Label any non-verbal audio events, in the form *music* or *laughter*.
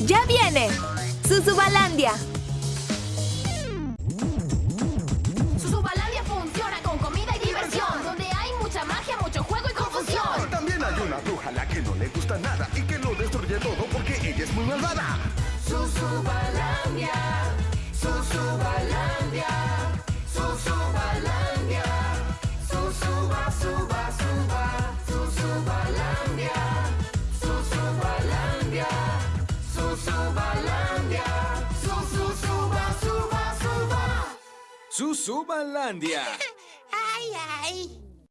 ¡Ya viene! ¡Susubalandia! Susubalandia funciona con comida y diversión. Donde hay mucha magia, mucho juego y confusión. También hay una bruja a la que no le gusta nada y que lo destruye todo porque ella es muy malvada. Susubalandia. Susubalandia. *laughs* Ay, ay.